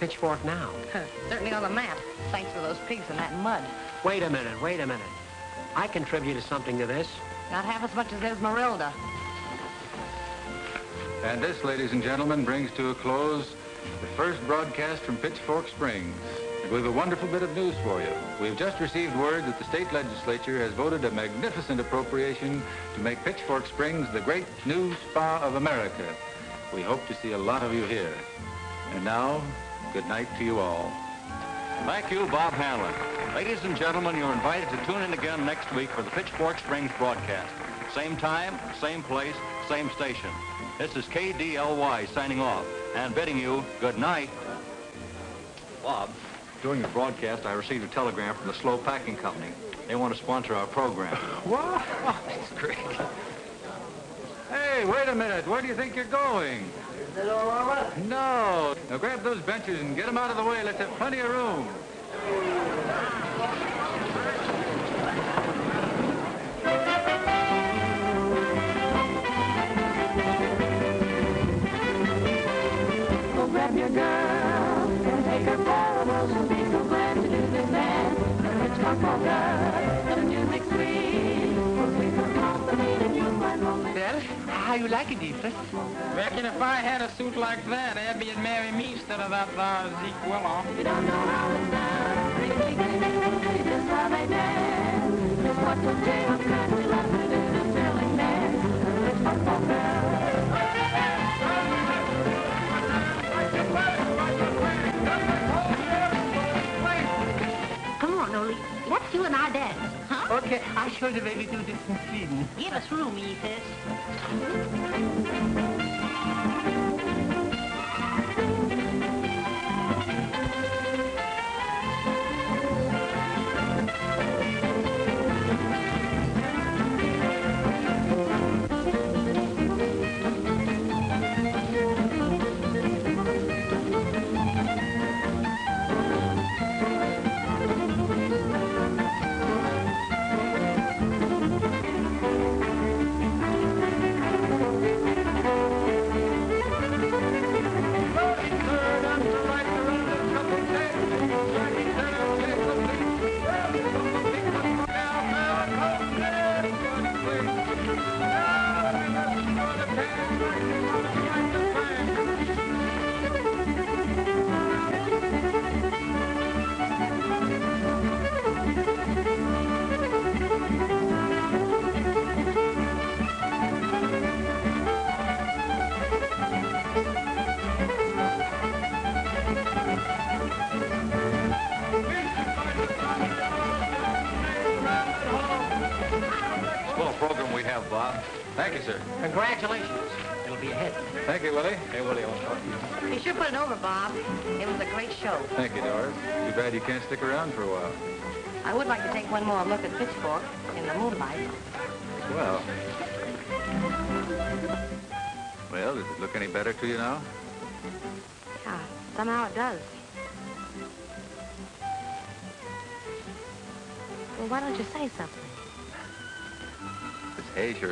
[SPEAKER 5] Pitchfork now?
[SPEAKER 8] Certainly on the map, thanks to those pigs in that mud.
[SPEAKER 5] Wait a minute, wait a minute. I contributed something to this.
[SPEAKER 8] Not half as much as Esmeralda.
[SPEAKER 10] And this, ladies and gentlemen, brings to a close the first broadcast from Pitchfork Springs. We have a wonderful bit of news for you. We've just received word that the state legislature has voted a magnificent appropriation to make Pitchfork Springs the great new spa of America. We hope to see a lot of you here. And now, good night to you all.
[SPEAKER 16] Thank you, Bob Hanlon. Ladies and gentlemen, you're invited to tune in again next week for the Pitchfork Springs broadcast. Same time, same place, same station. This is KDLY signing off and bidding you good night. Bob, during the broadcast, I received a telegram from the Slow Packing Company. They want to sponsor our program.
[SPEAKER 10] What? That's great. Hey, wait a minute. Where do you think you're going? No. Now grab those benches and get them out of the way. Let's have plenty of room.
[SPEAKER 2] Go grab your girl and take her for a walk and be so glad to do this dance. The Hitchcock polka,
[SPEAKER 5] how you like it, Ephraim?
[SPEAKER 4] Reckon if I had a suit like that, Abby'd marry me instead of that uh, Zeke Willow.
[SPEAKER 2] You don't know how it's just how they dance. Just what the jail's country love to do, the thrilling dance. The You and I dance, huh? Okay, I show the way we do this in Sweden.
[SPEAKER 8] Give us room,
[SPEAKER 9] Edith.
[SPEAKER 5] Congratulations. It'll be a hit.
[SPEAKER 9] Thank you, Willie. Hey, Willie, I want to talk to you.
[SPEAKER 8] You should put it over, Bob. It was a great show.
[SPEAKER 9] Thank you, Doris. Too bad you can't stick around for a while.
[SPEAKER 8] I would like to take one more look at Pitchfork in the moonlight.
[SPEAKER 9] Well. Well, does it look any better to you now?
[SPEAKER 8] Yeah, somehow it does. Well, why don't you say something?
[SPEAKER 9] This hay sure